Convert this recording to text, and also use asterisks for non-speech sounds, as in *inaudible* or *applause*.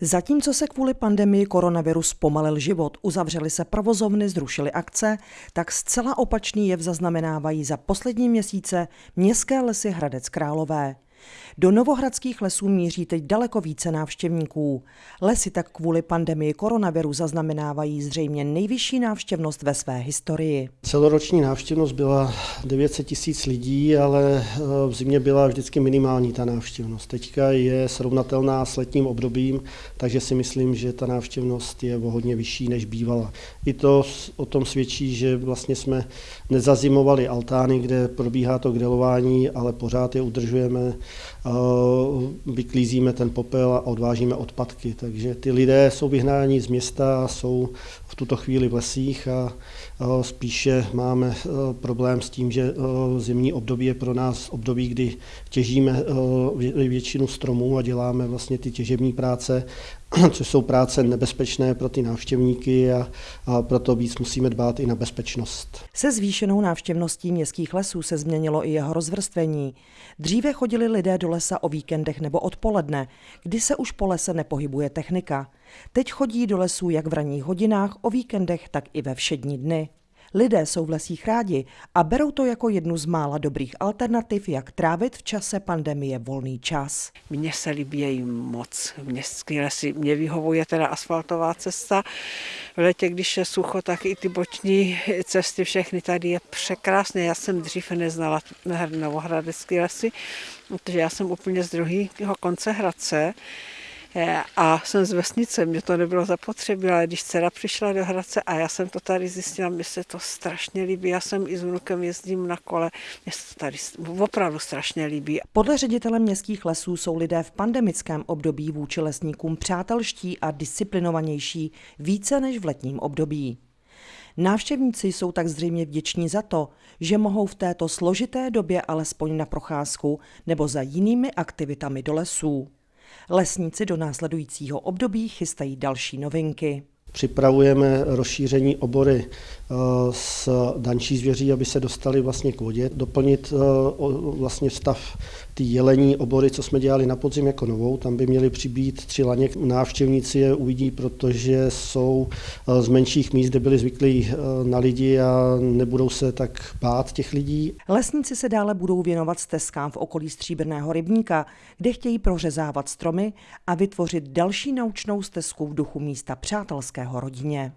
Zatímco se kvůli pandemii koronaviru zpomalil život, uzavřely se provozovny, zrušily akce, tak zcela opačný jev zaznamenávají za poslední měsíce městské lesy Hradec Králové. Do novohradských lesů míří teď daleko více návštěvníků. Lesy tak kvůli pandemii koronaviru zaznamenávají zřejmě nejvyšší návštěvnost ve své historii. Celoroční návštěvnost byla 900 tisíc lidí, ale eh, v zimě byla vždycky minimální ta návštěvnost. Teďka je srovnatelná s letním obdobím, takže si myslím, že ta návštěvnost je o hodně vyšší, než bývala. I to o tom svědčí, že vlastně jsme nezazimovali altány, kde probíhá to grilování, ale pořád je udržujeme vyklízíme ten popel a odvážíme odpadky. Takže ty lidé jsou vyhnáni z města, jsou v tuto chvíli v lesích a spíše máme problém s tím, že zimní období je pro nás období, kdy těžíme většinu stromů a děláme vlastně ty těžební práce *clears throat* což jsou práce nebezpečné pro ty návštěvníky a, a proto víc musíme dbát i na bezpečnost. Se zvýšenou návštěvností městských lesů se změnilo i jeho rozvrstvení. Dříve chodili lidé do lesa o víkendech nebo odpoledne, kdy se už po lese nepohybuje technika. Teď chodí do lesů jak v ranních hodinách, o víkendech, tak i ve všední dny. Lidé jsou v lesích rádi a berou to jako jednu z mála dobrých alternativ, jak trávit v čase pandemie volný čas. Mně se líbí moc. Městské lesy mě vyhovuje teda asfaltová cesta. V letě, když je sucho, tak i ty boční cesty všechny tady je překrásné. Já jsem dřív neznala Novohradecké lesy, protože já jsem úplně z druhého konce Hradce. Eh, a jsem z vesnice, mě to nebylo zapotřebí, ale když dcera přišla do Hradce a já jsem to tady zjistila, mně se to strašně líbí, já jsem i s vnukem jezdím na kole, mně se to tady opravdu strašně líbí. Podle ředitele městských lesů jsou lidé v pandemickém období vůči lesníkům přátelští a disciplinovanější více než v letním období. Návštěvníci jsou tak zřejmě vděční za to, že mohou v této složité době alespoň na procházku nebo za jinými aktivitami do lesů. Lesníci do následujícího období chystají další novinky. Připravujeme rozšíření obory s dančí zvěří, aby se dostali vlastně k vodě, doplnit eh, vlastně stav ty jelení obory, co jsme dělali na podzim jako novou, tam by měly přibít tři laně. Návštěvníci je uvidí, protože jsou eh, z menších míst, kde byli zvyklí na lidi a nebudou se tak bát těch lidí. Lesníci se dále budou věnovat stezkám v okolí Stříbrného rybníka, kde chtějí prořezávat stromy a vytvořit další naučnou stezku v duchu místa přátelské rodině.